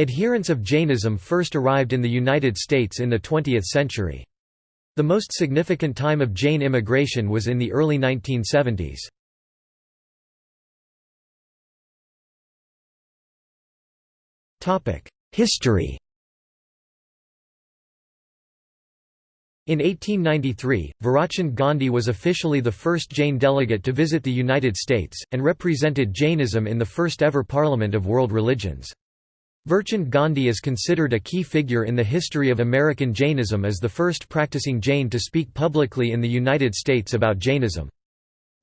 Adherents of Jainism first arrived in the United States in the 20th century. The most significant time of Jain immigration was in the early 1970s. History In 1893, Virchand Gandhi was officially the first Jain delegate to visit the United States, and represented Jainism in the first ever Parliament of World Religions. Virchand Gandhi is considered a key figure in the history of American Jainism as the first practicing Jain to speak publicly in the United States about Jainism.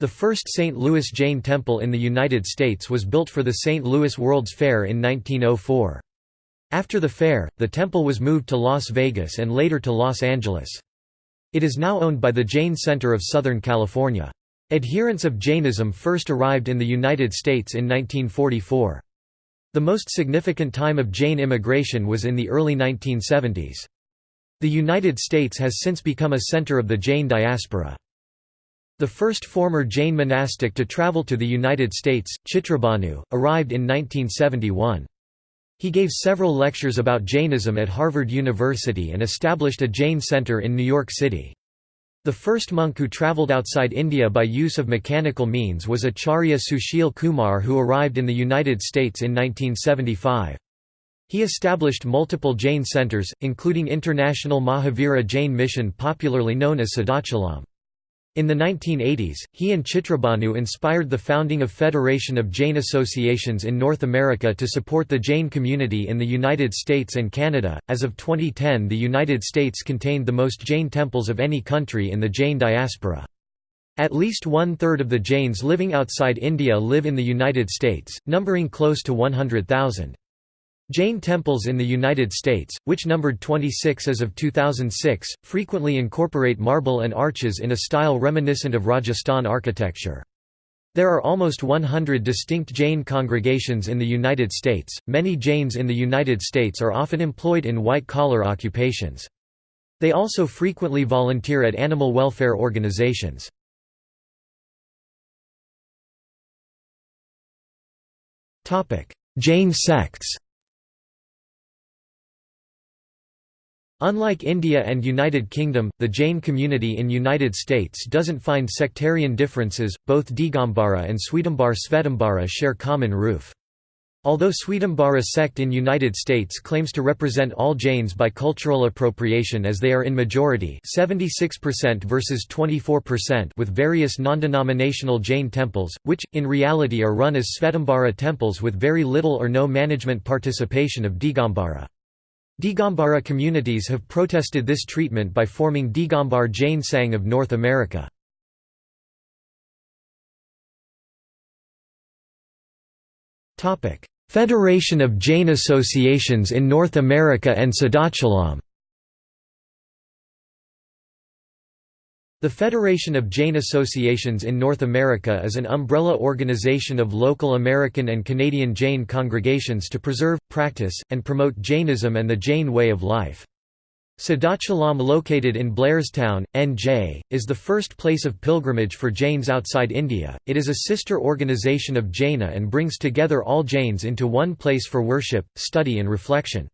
The first St. Louis Jain Temple in the United States was built for the St. Louis World's Fair in 1904. After the fair, the temple was moved to Las Vegas and later to Los Angeles. It is now owned by the Jain Center of Southern California. Adherents of Jainism first arrived in the United States in 1944. The most significant time of Jain immigration was in the early 1970s. The United States has since become a center of the Jain diaspora. The first former Jain monastic to travel to the United States, Chitrabhanu, arrived in 1971. He gave several lectures about Jainism at Harvard University and established a Jain center in New York City. The first monk who travelled outside India by use of mechanical means was Acharya Sushil Kumar who arrived in the United States in 1975. He established multiple Jain centers, including International Mahavira Jain Mission popularly known as Siddhachalam. In the 1980s, he and Chitrabhanu inspired the founding of Federation of Jain Associations in North America to support the Jain community in the United States and Canada. As of 2010, the United States contained the most Jain temples of any country in the Jain diaspora. At least one-third of the Jains living outside India live in the United States, numbering close to 100,000. Jain temples in the United States, which numbered 26 as of 2006, frequently incorporate marble and arches in a style reminiscent of Rajasthan architecture. There are almost 100 distinct Jain congregations in the United States. Many Jains in the United States are often employed in white collar occupations. They also frequently volunteer at animal welfare organizations. Jain sects Unlike India and United Kingdom, the Jain community in United States doesn't find sectarian differences, both Digambara and Svetambara Svetambara share common roof. Although Svetambara sect in United States claims to represent all Jains by cultural appropriation as they are in majority 76% versus 24% with various non-denominational Jain temples, which, in reality are run as Svetambara temples with very little or no management participation of Digambara. Digambara communities have protested this treatment by forming Digambar Jain Sangh of North America. Federation of Jain Associations in North America and Siddhachalam The Federation of Jain Associations in North America is an umbrella organization of local American and Canadian Jain congregations to preserve, practice, and promote Jainism and the Jain way of life. Siddhachalam located in Blairstown, NJ, is the first place of pilgrimage for Jains outside India. It is a sister organization of Jaina and brings together all Jains into one place for worship, study and reflection.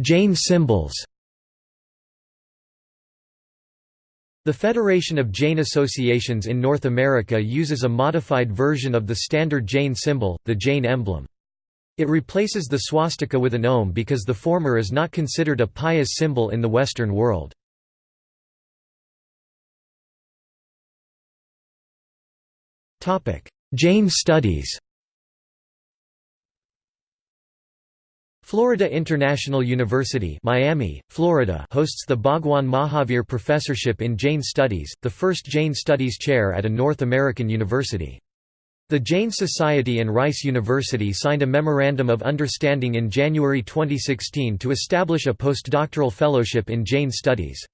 Jain symbols The Federation of Jain Associations in North America uses a modified version of the standard Jain symbol, the Jain emblem. It replaces the swastika with an Om because the former is not considered a pious symbol in the Western world. Jain studies Florida International University Miami, Florida hosts the Bhagwan Mahavir Professorship in Jain Studies, the first Jain Studies chair at a North American university. The Jain Society and Rice University signed a Memorandum of Understanding in January 2016 to establish a postdoctoral fellowship in Jain Studies.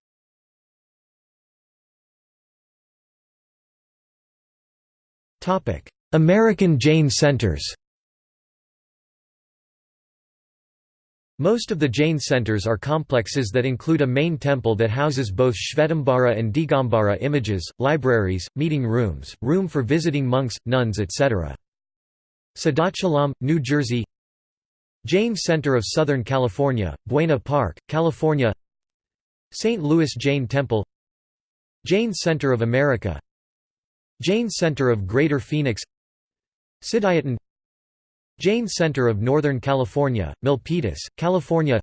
American Jain Centers Most of the Jain centers are complexes that include a main temple that houses both Shvetambara and Digambara images, libraries, meeting rooms, room for visiting monks, nuns etc. Siddhachalam, New Jersey Jain Center of Southern California, Buena Park, California St. Louis Jain Temple Jain Center of America Jain Center of Greater Phoenix Siddhayatan Jain Center of Northern California, Milpitas, California.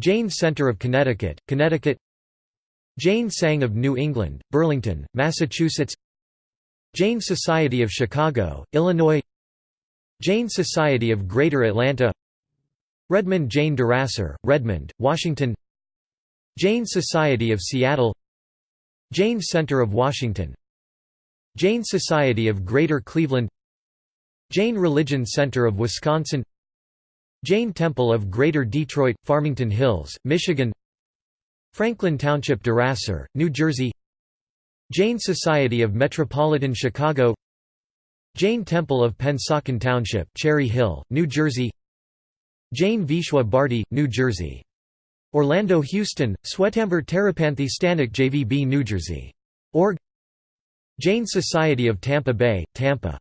Jain Center of Connecticut, Connecticut. Jain Sangh of New England, Burlington, Massachusetts. Jain Society of Chicago, Illinois. Jain Society of Greater Atlanta. Redmond Jain Dharasar, Redmond, Washington. Jain Society of Seattle. Jain Center of Washington. Jain Society of Greater Cleveland Jain Religion Center of Wisconsin Jain Temple of Greater Detroit, Farmington Hills, Michigan Franklin Township Dharasar, New Jersey Jain Society of Metropolitan Chicago Jain Temple of Pennsauken Township Cherry Hill, New Jersey Jain Vishwa Bharti, New Jersey Orlando Houston, Swetambar Terapanthi Stanak JVB New Jersey. Org Jain Society of Tampa Bay, Tampa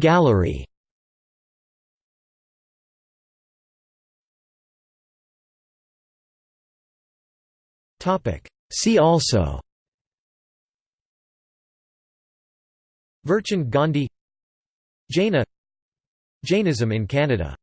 Gallery. See also. Virchand Gandhi Jaina. Jainism in Canada